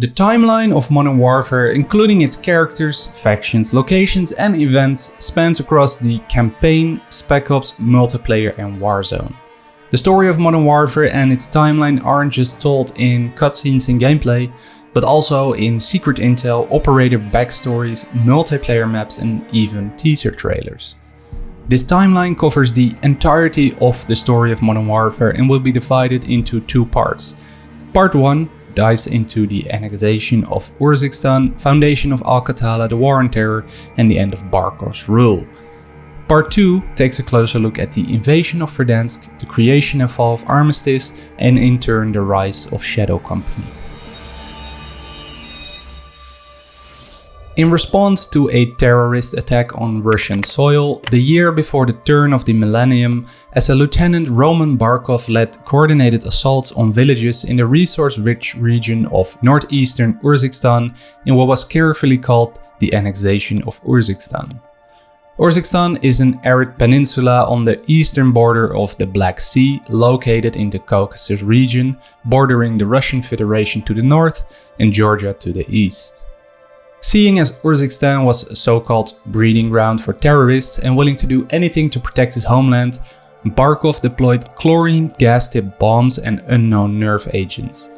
The timeline of Modern Warfare, including its characters, factions, locations and events, spans across the campaign, Spec Ops, multiplayer and Warzone. The story of Modern Warfare and its timeline aren't just told in cutscenes and gameplay, but also in secret intel, operator backstories, multiplayer maps and even teaser trailers. This timeline covers the entirety of the story of Modern Warfare and will be divided into two parts. Part 1 dives into the annexation of Urzikstan, foundation of Al-Qatala, the war on terror and the end of Barkov's rule. Part 2 takes a closer look at the invasion of Verdansk, the creation and fall of Armistice and in turn the rise of Shadow Company. In response to a terrorist attack on Russian soil, the year before the turn of the millennium, as a Lieutenant Roman Barkov led coordinated assaults on villages in the resource-rich region of northeastern Urzikstan in what was carefully called the annexation of Urzikstan. Urzikstan is an arid peninsula on the eastern border of the Black Sea, located in the Caucasus region, bordering the Russian Federation to the north and Georgia to the east. Seeing as Urzikstan was a so-called breeding ground for terrorists and willing to do anything to protect his homeland, Barkov deployed chlorine gas-tipped bombs and unknown nerve agents.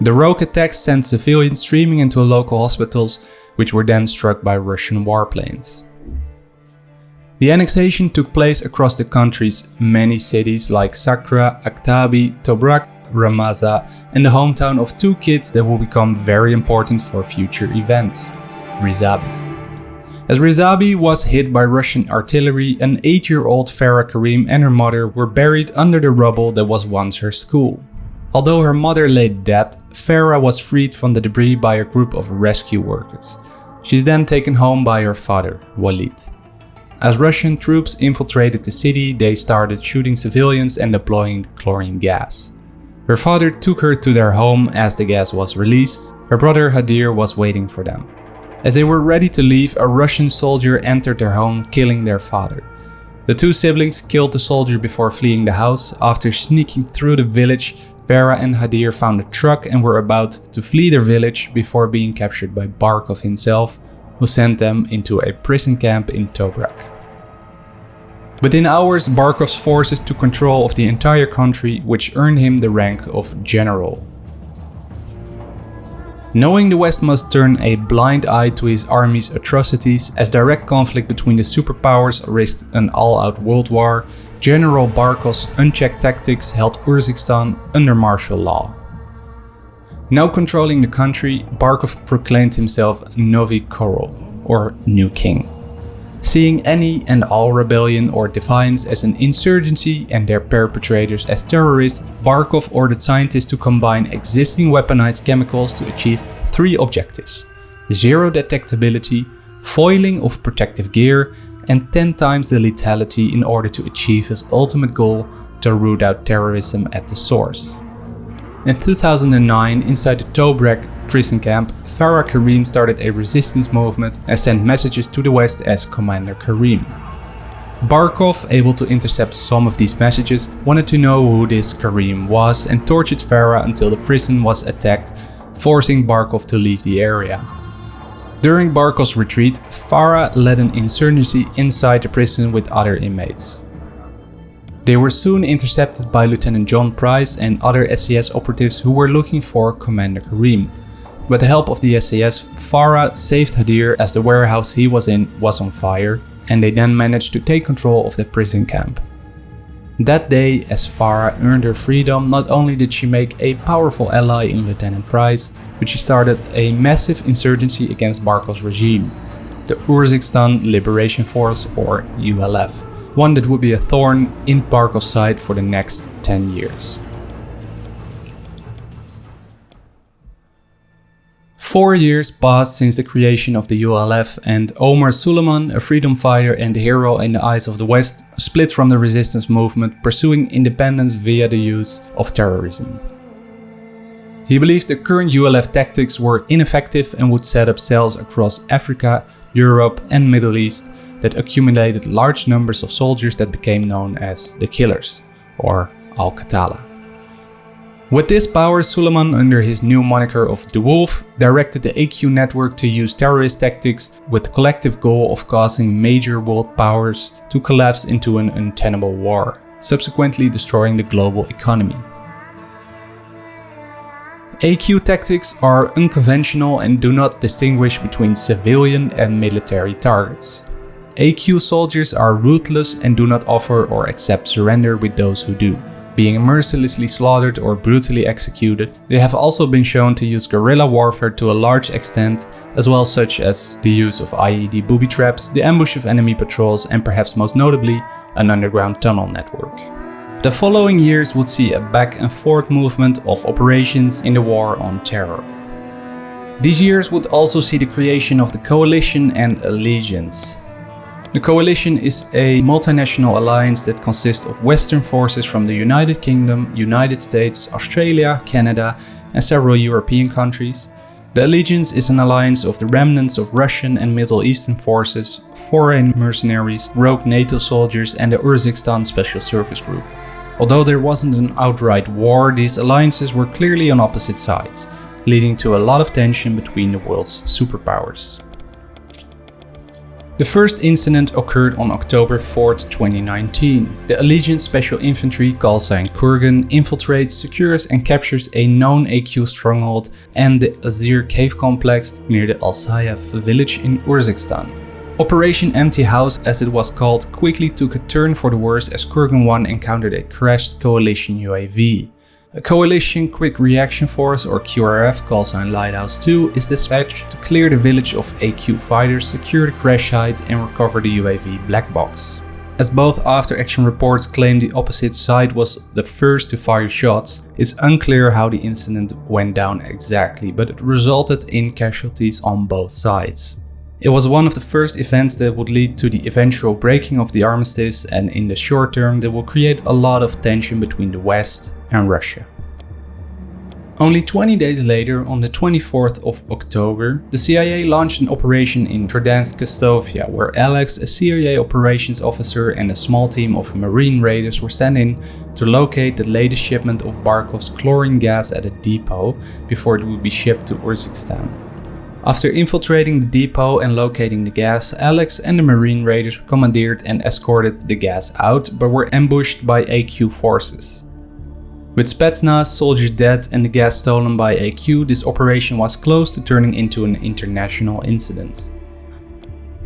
The rogue attacks sent civilians streaming into local hospitals, which were then struck by Russian warplanes. The annexation took place across the country's many cities like Sakra, Aktabi, Tobruk Ramazan and the hometown of two kids that will become very important for future events, Rizabi. As Rizabi was hit by Russian artillery, an 8-year-old Farah Karim and her mother were buried under the rubble that was once her school. Although her mother lay dead, Farah was freed from the debris by a group of rescue workers. She's then taken home by her father, Walid. As Russian troops infiltrated the city, they started shooting civilians and deploying chlorine gas. Her father took her to their home as the gas was released. Her brother Hadir was waiting for them. As they were ready to leave, a Russian soldier entered their home, killing their father. The two siblings killed the soldier before fleeing the house. After sneaking through the village, Farah and Hadir found a truck and were about to flee their village before being captured by Barkov himself, who sent them into a prison camp in Tobruk. Within hours, Barkov's forces took control of the entire country, which earned him the rank of general. Knowing the West must turn a blind eye to his army's atrocities as direct conflict between the superpowers risked an all-out world war, General Barkov's unchecked tactics held Urzikstan under martial law. Now controlling the country, Barkov proclaimed himself Novi Korol, or New King seeing any and all rebellion or defiance as an insurgency and their perpetrators as terrorists, Barkov ordered scientists to combine existing weaponized chemicals to achieve three objectives. Zero detectability, foiling of protective gear, and 10 times the lethality in order to achieve his ultimate goal to root out terrorism at the source. In 2009, inside the Tobruk prison camp, Farah Karim started a resistance movement and sent messages to the West as Commander Karim. Barkov, able to intercept some of these messages, wanted to know who this Karim was and tortured Farah until the prison was attacked, forcing Barkov to leave the area. During Barkov's retreat, Farah led an insurgency inside the prison with other inmates. They were soon intercepted by Lieutenant John Price and other SAS operatives who were looking for Commander Karim. With the help of the SAS, Farah saved Hadir as the warehouse he was in was on fire and they then managed to take control of the prison camp. That day, as Farah earned her freedom, not only did she make a powerful ally in Lieutenant Price, but she started a massive insurgency against Barkov's regime, the Urzikstan Liberation Force or ULF one that would be a thorn in Barkov's side for the next 10 years. Four years passed since the creation of the ULF and Omar Suleiman, a freedom fighter and hero in the eyes of the West, split from the resistance movement pursuing independence via the use of terrorism. He believed the current ULF tactics were ineffective and would set up cells across Africa, Europe and Middle East that accumulated large numbers of soldiers that became known as the Killers, or Al-Qatala. With this power, Suleiman, under his new moniker of The Wolf, directed the AQ network to use terrorist tactics with the collective goal of causing major world powers to collapse into an untenable war, subsequently destroying the global economy. AQ tactics are unconventional and do not distinguish between civilian and military targets. AQ soldiers are ruthless and do not offer or accept surrender with those who do being mercilessly slaughtered or brutally executed. They have also been shown to use guerrilla warfare to a large extent, as well such as the use of IED booby traps, the ambush of enemy patrols and perhaps most notably, an underground tunnel network. The following years would see a back and forth movement of operations in the war on terror. These years would also see the creation of the Coalition and Allegiance, the coalition is a multinational alliance that consists of Western forces from the United Kingdom, United States, Australia, Canada and several European countries. The Allegiance is an alliance of the remnants of Russian and Middle Eastern forces, foreign mercenaries, rogue NATO soldiers and the Urzikstan Special Service Group. Although there wasn't an outright war, these alliances were clearly on opposite sides, leading to a lot of tension between the world's superpowers. The first incident occurred on October 4, 2019. The Allegiance Special Infantry call Kurgan infiltrates, secures and captures a known AQ stronghold and the Azhir cave complex near the Al-Sayaf village in Urzikstan. Operation Empty House as it was called quickly took a turn for the worse as Kurgan 1 encountered a crashed coalition UAV. A Coalition Quick Reaction Force or QRF call sign Lighthouse 2 is dispatched to clear the village of AQ fighters, secure the crash site and recover the UAV black box. As both after-action reports claim the opposite side was the first to fire shots, it's unclear how the incident went down exactly, but it resulted in casualties on both sides. It was one of the first events that would lead to the eventual breaking of the armistice and in the short term that will create a lot of tension between the West and Russia. Only 20 days later, on the 24th of October, the CIA launched an operation in Verdansk Kastovia, where Alex, a CIA operations officer and a small team of marine raiders were sent in to locate the latest shipment of Barkov's chlorine gas at a depot before it would be shipped to Urzikstan. After infiltrating the depot and locating the gas, Alex and the marine raiders commandeered and escorted the gas out, but were ambushed by AQ forces. With Spetsnaz, soldiers dead and the gas stolen by AQ, this operation was close to turning into an international incident.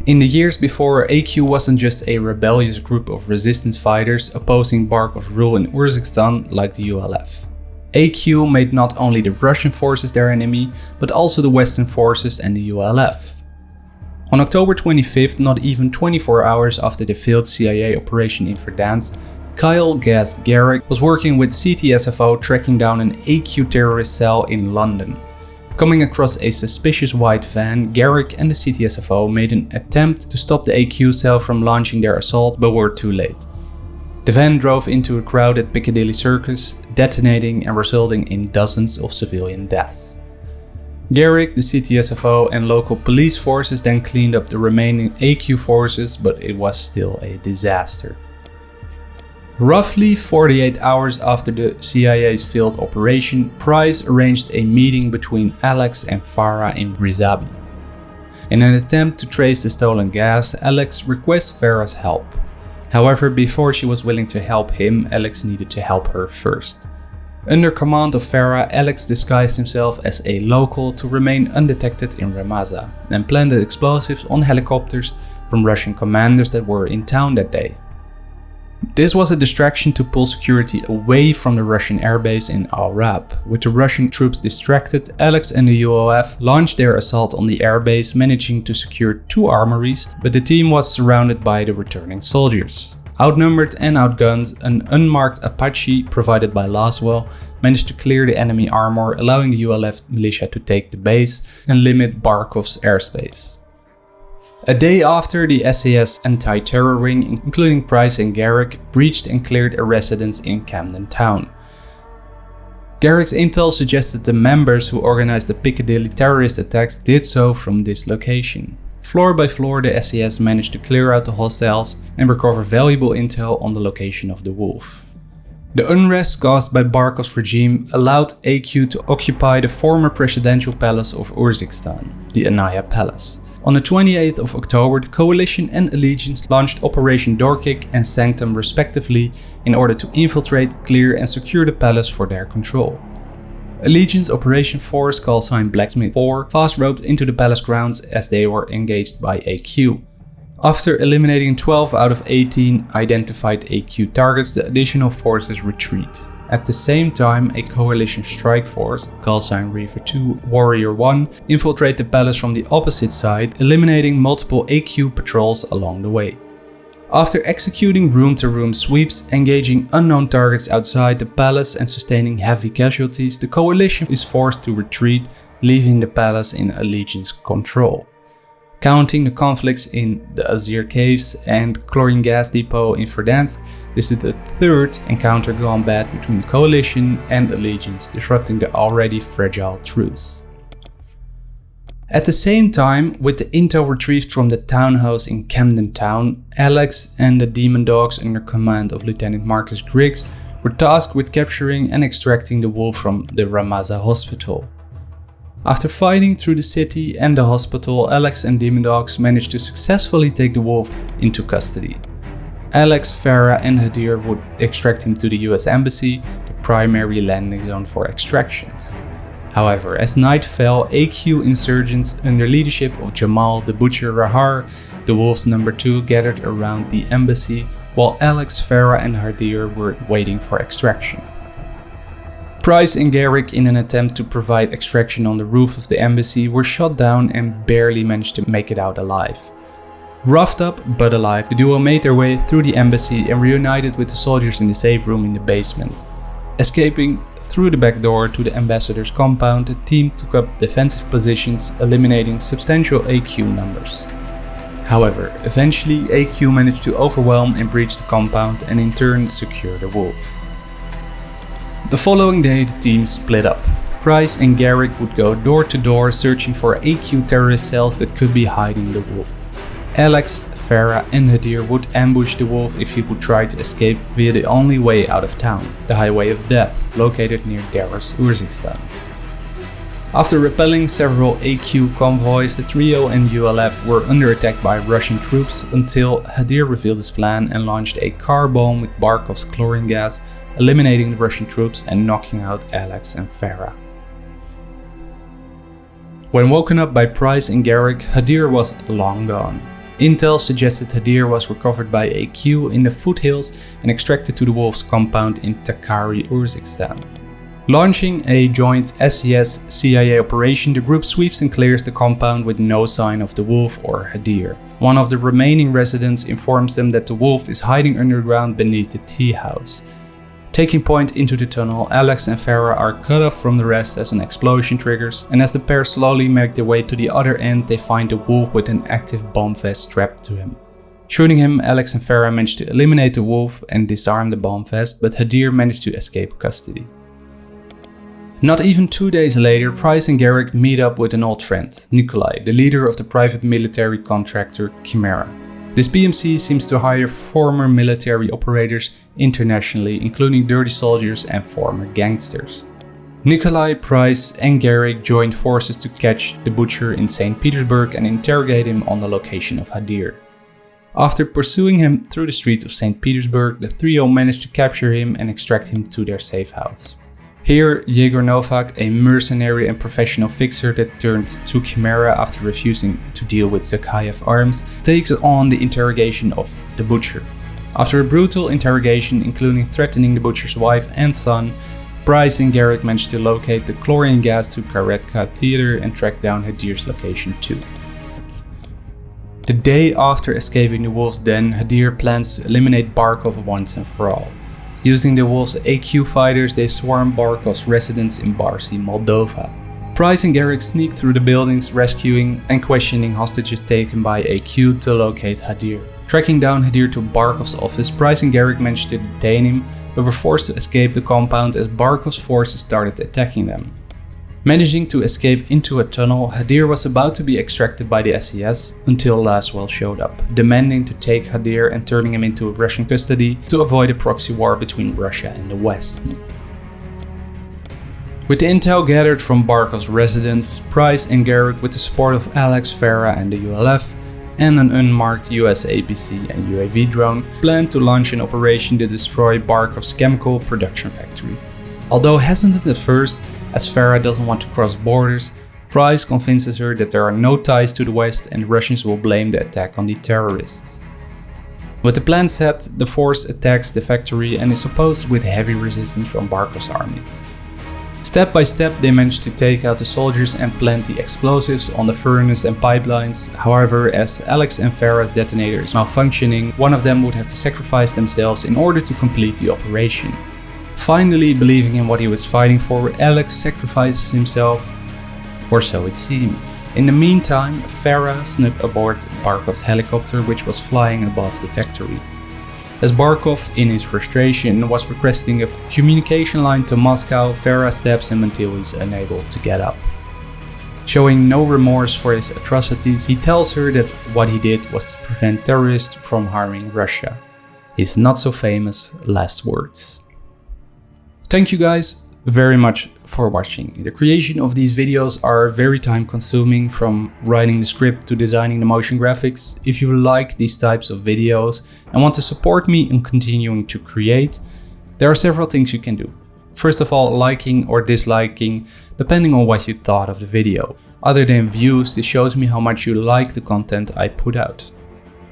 In the years before, AQ wasn't just a rebellious group of resistance fighters opposing Barkov's rule in Urzikstan like the ULF. AQ made not only the Russian forces their enemy, but also the Western forces and the ULF. On October 25th, not even 24 hours after the failed CIA operation in Verdansk, Kyle Gaz Garrick was working with CTSFO tracking down an AQ terrorist cell in London. Coming across a suspicious white van, Garrick and the CTSFO made an attempt to stop the AQ cell from launching their assault but were too late. The van drove into a crowded Piccadilly Circus, detonating and resulting in dozens of civilian deaths. Garrick, the CTSFO and local police forces then cleaned up the remaining AQ forces but it was still a disaster. Roughly 48 hours after the CIA's failed operation, Price arranged a meeting between Alex and Farah in Rizabi. In an attempt to trace the stolen gas, Alex requests Farah's help. However, before she was willing to help him, Alex needed to help her first. Under command of Farah, Alex disguised himself as a local to remain undetected in Rammaza and planted explosives on helicopters from Russian commanders that were in town that day. This was a distraction to pull security away from the Russian airbase in Al Rab. With the Russian troops distracted, Alex and the ULF launched their assault on the airbase, managing to secure two armories, but the team was surrounded by the returning soldiers. Outnumbered and outgunned, an unmarked Apache provided by Laswell managed to clear the enemy armor, allowing the ULF militia to take the base and limit Barkov's airspace. A day after the SAS anti-terror wing, including Price and Garrick, breached and cleared a residence in Camden Town. Garrick's intel suggested the members who organized the Piccadilly terrorist attacks did so from this location. Floor by floor the SAS managed to clear out the hostiles and recover valuable intel on the location of the wolf. The unrest caused by Barkov's regime allowed AQ to occupy the former presidential palace of Urzikstan, the Aniyah Palace. On the 28th of October, the Coalition and Allegiance launched Operation Doorkick and Sanctum respectively in order to infiltrate, clear and secure the palace for their control. Allegiance Operation Force, call Blacksmith 4, fast roped into the palace grounds as they were engaged by AQ. After eliminating 12 out of 18 identified AQ targets, the additional forces retreat. At the same time, a coalition strike force, call sign Reaver 2 Warrior 1, infiltrate the palace from the opposite side, eliminating multiple AQ patrols along the way. After executing room-to-room -room sweeps, engaging unknown targets outside the palace and sustaining heavy casualties, the coalition is forced to retreat, leaving the palace in Allegiance control. Counting the conflicts in the Azhir Caves and Chlorine Gas Depot in Verdansk, this is the third encounter bad between the Coalition and Allegiance, disrupting the already fragile truce. At the same time, with the intel retrieved from the townhouse in Camden Town, Alex and the Demon Dogs under command of Lieutenant Marcus Griggs were tasked with capturing and extracting the wolf from the Rammaza hospital. After fighting through the city and the hospital, Alex and Demon Dogs managed to successfully take the wolf into custody. Alex, Farah and Hadir would extract him to the US Embassy, the primary landing zone for extractions. However, as night fell, AQ insurgents under leadership of Jamal the Butcher Rahar, the Wolves number 2 gathered around the embassy, while Alex, Farah and Hadir were waiting for extraction. Price and Garrick in an attempt to provide extraction on the roof of the embassy were shot down and barely managed to make it out alive. Roughed up but alive, the duo made their way through the embassy and reunited with the soldiers in the safe room in the basement. Escaping through the back door to the ambassador's compound, the team took up defensive positions, eliminating substantial AQ numbers. However, eventually AQ managed to overwhelm and breach the compound and in turn secure the wolf. The following day the team split up. Price and Garrick would go door to door searching for AQ terrorist cells that could be hiding the wolf. Alex, Farah and Hadir would ambush the wolf if he would try to escape via the only way out of town, the Highway of Death, located near Daras, Urzikstan. After repelling several AQ convoys, the trio and ULF were under attack by Russian troops until Hadir revealed his plan and launched a car bomb with Barkov's chlorine gas, eliminating the Russian troops and knocking out Alex and Farah. When woken up by Price and Garrick, Hadir was long gone. Intel suggested Hadir was recovered by AQ in the foothills and extracted to the wolf's compound in Takari, Urzikstan. Launching a joint SAS-CIA operation, the group sweeps and clears the compound with no sign of the Wolf or Hadir. One of the remaining residents informs them that the Wolf is hiding underground beneath the tea house. Taking point into the tunnel, Alex and Farah are cut off from the rest as an explosion triggers, and as the pair slowly make their way to the other end, they find the wolf with an active bomb vest strapped to him. Shooting him, Alex and Farah manage to eliminate the wolf and disarm the bomb vest, but Hadir managed to escape custody. Not even two days later, Price and Garrick meet up with an old friend, Nikolai, the leader of the private military contractor Chimera. This PMC seems to hire former military operators internationally, including dirty soldiers and former gangsters. Nikolai, Price and Garrick joined forces to catch the butcher in St. Petersburg and interrogate him on the location of Hadir. After pursuing him through the streets of St. Petersburg, the trio managed to capture him and extract him to their safe house. Here, Yegor Novak, a mercenary and professional fixer that turned to Chimera after refusing to deal with Zakhaev arms, takes on the interrogation of the Butcher. After a brutal interrogation including threatening the Butcher's wife and son, Price and Garrick managed to locate the chlorine gas to Karetka Theater and track down Hadir's location too. The day after escaping the wolf's den, Hadir plans to eliminate Barkov once and for all. Using the Wolves' AQ fighters, they swarm Barkov's residence in Barsi, Moldova. Price and Garrick sneak through the buildings, rescuing and questioning hostages taken by AQ to locate Hadir. Tracking down Hadir to Barkov's office, Price and Garrick manage to detain him, but were forced to escape the compound as Barkov's forces started attacking them. Managing to escape into a tunnel, Hadir was about to be extracted by the SAS until Laswell showed up, demanding to take Hadir and turning him into Russian custody to avoid a proxy war between Russia and the West. With the intel gathered from Barkov's residence, Price and Garrick with the support of Alex, Farah and the ULF, and an unmarked US APC and UAV drone, planned to launch an operation to destroy Barkov's chemical production factory. Although hesitant at first, as Farah doesn't want to cross borders, Price convinces her that there are no ties to the West and the Russians will blame the attack on the terrorists. With the plan set, the force attacks the factory and is opposed with heavy resistance from Barkov's army. Step by step they manage to take out the soldiers and plant the explosives on the furnace and pipelines, however as Alex and Farah's detonator is malfunctioning, one of them would have to sacrifice themselves in order to complete the operation. Finally believing in what he was fighting for, Alex sacrifices himself, or so it seemed. In the meantime, Farah snuck aboard Barkov's helicopter which was flying above the factory. As Barkov, in his frustration, was requesting a communication line to Moscow, Farah stabs him until he's unable to get up. Showing no remorse for his atrocities, he tells her that what he did was to prevent terrorists from harming Russia. His not so famous last words. Thank you guys very much for watching. The creation of these videos are very time consuming from writing the script to designing the motion graphics. If you like these types of videos and want to support me in continuing to create, there are several things you can do. First of all, liking or disliking, depending on what you thought of the video. Other than views, this shows me how much you like the content I put out.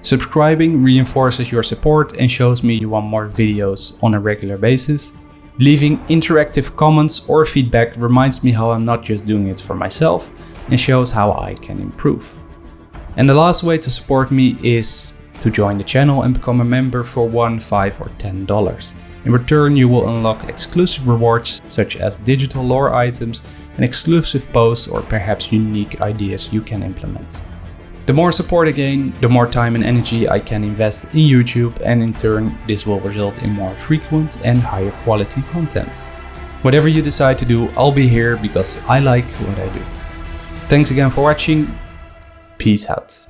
Subscribing reinforces your support and shows me you want more videos on a regular basis. Leaving interactive comments or feedback reminds me how I'm not just doing it for myself and shows how I can improve. And the last way to support me is to join the channel and become a member for 1, 5 or 10 dollars. In return you will unlock exclusive rewards such as digital lore items and exclusive posts or perhaps unique ideas you can implement. The more support I gain, the more time and energy I can invest in YouTube and in turn this will result in more frequent and higher quality content. Whatever you decide to do, I'll be here because I like what I do. Thanks again for watching, peace out.